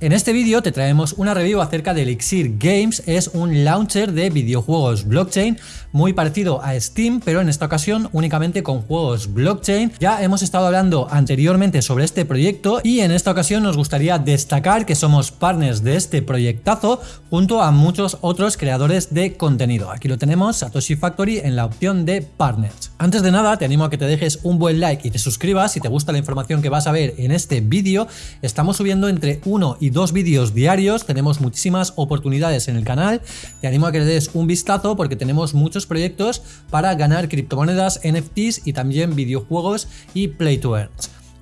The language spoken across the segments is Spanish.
En este vídeo te traemos una review acerca de Elixir Games, es un launcher de videojuegos blockchain muy parecido a Steam, pero en esta ocasión únicamente con juegos blockchain. Ya hemos estado hablando anteriormente sobre este proyecto y en esta ocasión nos gustaría destacar que somos partners de este proyectazo junto a muchos otros creadores de contenido. Aquí lo tenemos, Satoshi Factory en la opción de partners. Antes de nada te animo a que te dejes un buen like y te suscribas si te gusta la información que vas a ver en este vídeo. Estamos subiendo entre 1 y dos vídeos diarios, tenemos muchísimas oportunidades en el canal, te animo a que le des un vistazo porque tenemos muchos proyectos para ganar criptomonedas, NFTs y también videojuegos y Play to Earn.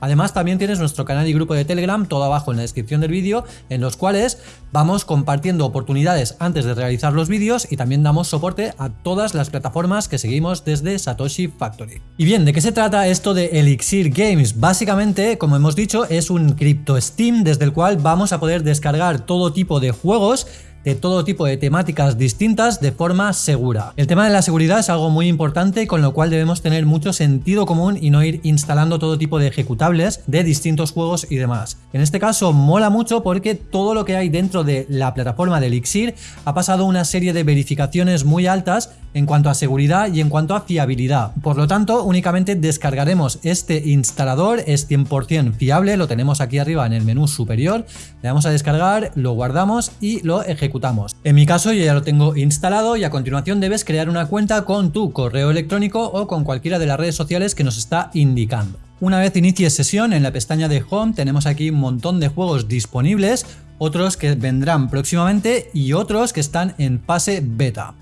Además también tienes nuestro canal y grupo de Telegram todo abajo en la descripción del vídeo en los cuales vamos compartiendo oportunidades antes de realizar los vídeos y también damos soporte a todas las plataformas que seguimos desde Satoshi Factory. Y bien, ¿de qué se trata esto de Elixir Games? Básicamente, como hemos dicho, es un cripto Steam desde el cual vamos a poder descargar todo tipo de juegos de todo tipo de temáticas distintas de forma segura. El tema de la seguridad es algo muy importante con lo cual debemos tener mucho sentido común y no ir instalando todo tipo de ejecutables de distintos juegos y demás. En este caso mola mucho porque todo lo que hay dentro de la plataforma de Elixir ha pasado una serie de verificaciones muy altas en cuanto a seguridad y en cuanto a fiabilidad. Por lo tanto, únicamente descargaremos este instalador, es 100% fiable, lo tenemos aquí arriba en el menú superior, le damos a descargar, lo guardamos y lo ejecutamos. En mi caso yo ya lo tengo instalado y a continuación debes crear una cuenta con tu correo electrónico o con cualquiera de las redes sociales que nos está indicando. Una vez inicies sesión, en la pestaña de Home tenemos aquí un montón de juegos disponibles, otros que vendrán próximamente y otros que están en fase beta.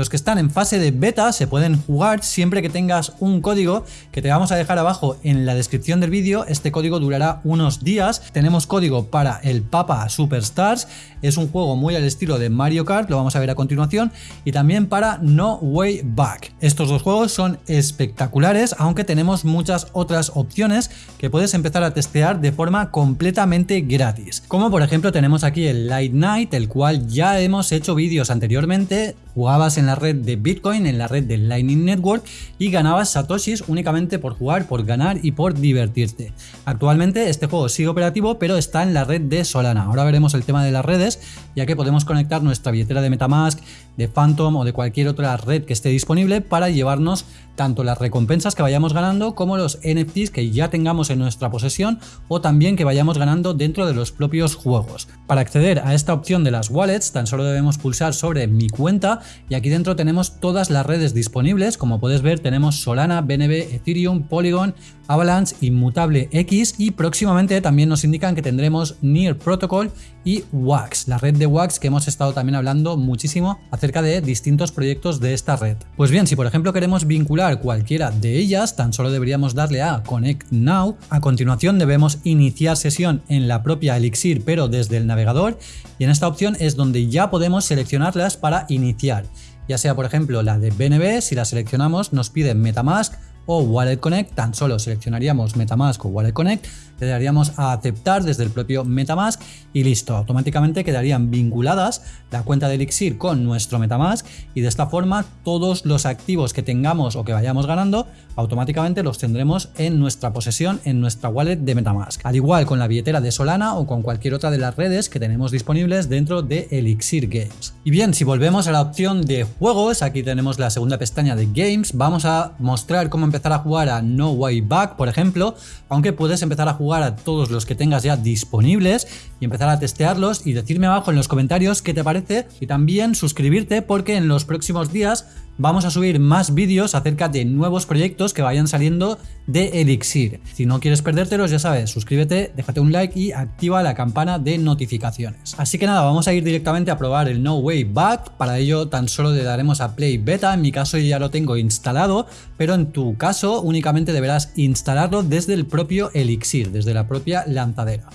Los que están en fase de beta se pueden jugar siempre que tengas un código que te vamos a dejar abajo en la descripción del vídeo. Este código durará unos días. Tenemos código para el Papa Superstars. Es un juego muy al estilo de Mario Kart, lo vamos a ver a continuación. Y también para No Way Back. Estos dos juegos son espectaculares, aunque tenemos muchas otras opciones que puedes empezar a testear de forma completamente gratis. Como por ejemplo tenemos aquí el Light Night, el cual ya hemos hecho vídeos anteriormente. Jugabas en la red de Bitcoin, en la red de Lightning Network y ganabas satoshis únicamente por jugar, por ganar y por divertirte. Actualmente este juego sigue operativo pero está en la red de Solana. Ahora veremos el tema de las redes ya que podemos conectar nuestra billetera de Metamask, de Phantom o de cualquier otra red que esté disponible para llevarnos tanto las recompensas que vayamos ganando como los NFTs que ya tengamos en nuestra posesión o también que vayamos ganando dentro de los propios juegos. Para acceder a esta opción de las wallets tan solo debemos pulsar sobre mi cuenta y aquí dentro tenemos todas las redes disponibles, como puedes ver tenemos Solana, BNB, Ethereum, Polygon, Avalanche, Inmutable X y próximamente también nos indican que tendremos Near Protocol y Wax, la red de Wax que hemos estado también hablando muchísimo acerca de distintos proyectos de esta red. Pues bien, si por ejemplo queremos vincular cualquiera de ellas, tan solo deberíamos darle a Connect Now. A continuación debemos iniciar sesión en la propia Elixir pero desde el navegador. Y en esta opción es donde ya podemos seleccionarlas para iniciar. Ya sea por ejemplo la de BNB, si la seleccionamos nos pide Metamask o Wallet Connect, tan solo seleccionaríamos Metamask o Wallet Connect, le daríamos a aceptar desde el propio Metamask y listo, automáticamente quedarían vinculadas la cuenta de Elixir con nuestro Metamask y de esta forma todos los activos que tengamos o que vayamos ganando automáticamente los tendremos en nuestra posesión en nuestra wallet de Metamask. Al igual con la billetera de Solana o con cualquier otra de las redes que tenemos disponibles dentro de Elixir Games. Y bien, si volvemos a la opción de juegos, aquí tenemos la segunda pestaña de Games, vamos a mostrar cómo empezar a jugar a No Way Back, por ejemplo, aunque puedes empezar a jugar a todos los que tengas ya disponibles y empezar a testearlos y decirme abajo en los comentarios qué te parece y también suscribirte porque en los próximos días vamos a subir más vídeos acerca de nuevos proyectos que vayan saliendo de Elixir. Si no quieres perdértelos, ya sabes, suscríbete, déjate un like y activa la campana de notificaciones. Así que nada, vamos a ir directamente a probar el No Way Back. Para ello tan solo le daremos a Play Beta. En mi caso ya lo tengo instalado, pero en tu caso únicamente deberás instalarlo desde el propio Elixir, desde la propia lanzadera.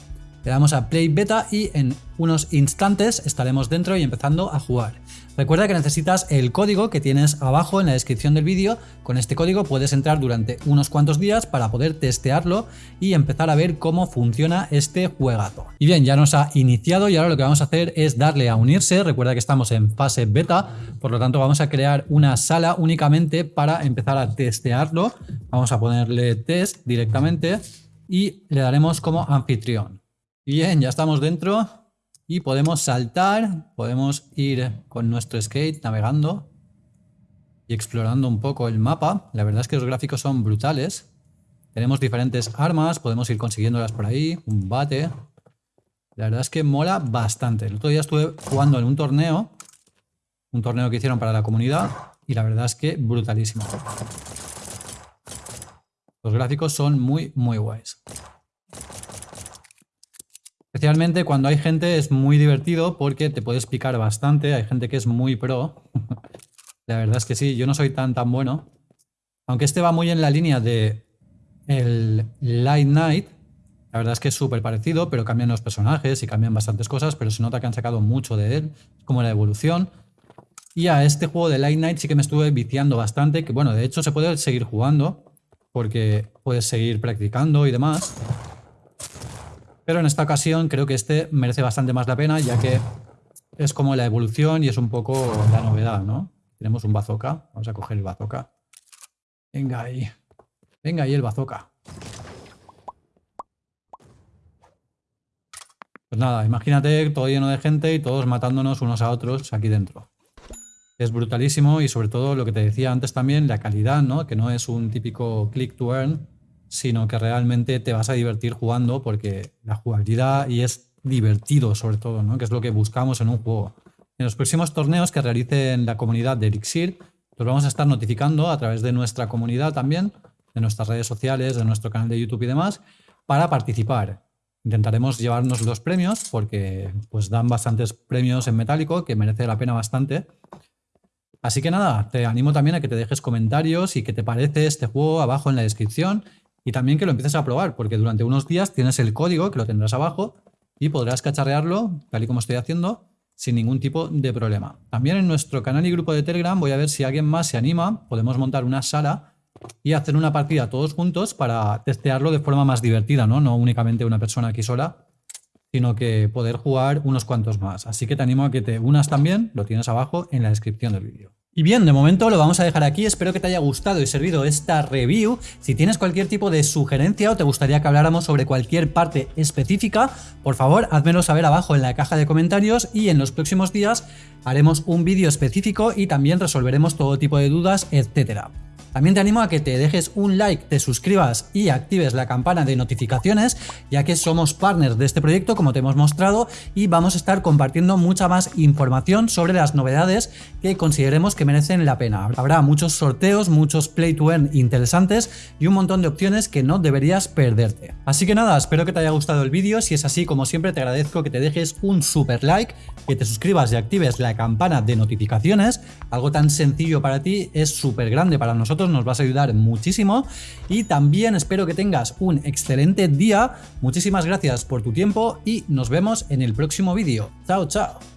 Le damos a Play Beta y en unos instantes estaremos dentro y empezando a jugar. Recuerda que necesitas el código que tienes abajo en la descripción del vídeo. Con este código puedes entrar durante unos cuantos días para poder testearlo y empezar a ver cómo funciona este juegazo. Y bien, ya nos ha iniciado y ahora lo que vamos a hacer es darle a unirse. Recuerda que estamos en fase beta, por lo tanto vamos a crear una sala únicamente para empezar a testearlo. Vamos a ponerle test directamente y le daremos como anfitrión. Bien, ya estamos dentro. Y podemos saltar, podemos ir con nuestro skate navegando y explorando un poco el mapa. La verdad es que los gráficos son brutales. Tenemos diferentes armas, podemos ir consiguiéndolas por ahí, un bate. La verdad es que mola bastante. El otro día estuve jugando en un torneo, un torneo que hicieron para la comunidad, y la verdad es que brutalísimo. Los gráficos son muy, muy guays. Especialmente cuando hay gente es muy divertido porque te puedes picar bastante, hay gente que es muy pro. la verdad es que sí, yo no soy tan tan bueno. Aunque este va muy en la línea de el Light Night, la verdad es que es súper parecido, pero cambian los personajes y cambian bastantes cosas, pero se nota que han sacado mucho de él, como la evolución. Y a este juego de Light Night sí que me estuve viciando bastante, que bueno, de hecho se puede seguir jugando, porque puedes seguir practicando y demás. Pero en esta ocasión creo que este merece bastante más la pena, ya que es como la evolución y es un poco la novedad, ¿no? Tenemos un bazooka, vamos a coger el bazooka. Venga ahí, venga ahí el bazooka. Pues nada, imagínate todo lleno de gente y todos matándonos unos a otros aquí dentro. Es brutalísimo y sobre todo lo que te decía antes también, la calidad, ¿no? Que no es un típico click to earn, sino que realmente te vas a divertir jugando porque la jugabilidad y es divertido sobre todo, ¿no? Que es lo que buscamos en un juego. En los próximos torneos que realicen la comunidad de Elixir, los vamos a estar notificando a través de nuestra comunidad también, de nuestras redes sociales, de nuestro canal de YouTube y demás, para participar. Intentaremos llevarnos los premios porque pues dan bastantes premios en metálico que merece la pena bastante. Así que nada, te animo también a que te dejes comentarios y qué te parece este juego abajo en la descripción y también que lo empieces a probar porque durante unos días tienes el código que lo tendrás abajo y podrás cacharrearlo tal y como estoy haciendo sin ningún tipo de problema. También en nuestro canal y grupo de Telegram voy a ver si alguien más se anima, podemos montar una sala y hacer una partida todos juntos para testearlo de forma más divertida, ¿no? No únicamente una persona aquí sola, sino que poder jugar unos cuantos más. Así que te animo a que te unas también, lo tienes abajo en la descripción del vídeo. Y bien, de momento lo vamos a dejar aquí, espero que te haya gustado y servido esta review. Si tienes cualquier tipo de sugerencia o te gustaría que habláramos sobre cualquier parte específica, por favor házmelo saber abajo en la caja de comentarios y en los próximos días haremos un vídeo específico y también resolveremos todo tipo de dudas, etcétera. También te animo a que te dejes un like, te suscribas y actives la campana de notificaciones, ya que somos partners de este proyecto, como te hemos mostrado, y vamos a estar compartiendo mucha más información sobre las novedades que consideremos que merecen la pena. Habrá muchos sorteos, muchos play to earn interesantes y un montón de opciones que no deberías perderte. Así que nada, espero que te haya gustado el vídeo, si es así, como siempre, te agradezco que te dejes un super like, que te suscribas y actives la campana de notificaciones, algo tan sencillo para ti es súper grande para nos vas a ayudar muchísimo y también espero que tengas un excelente día. Muchísimas gracias por tu tiempo y nos vemos en el próximo vídeo. Chao, chao.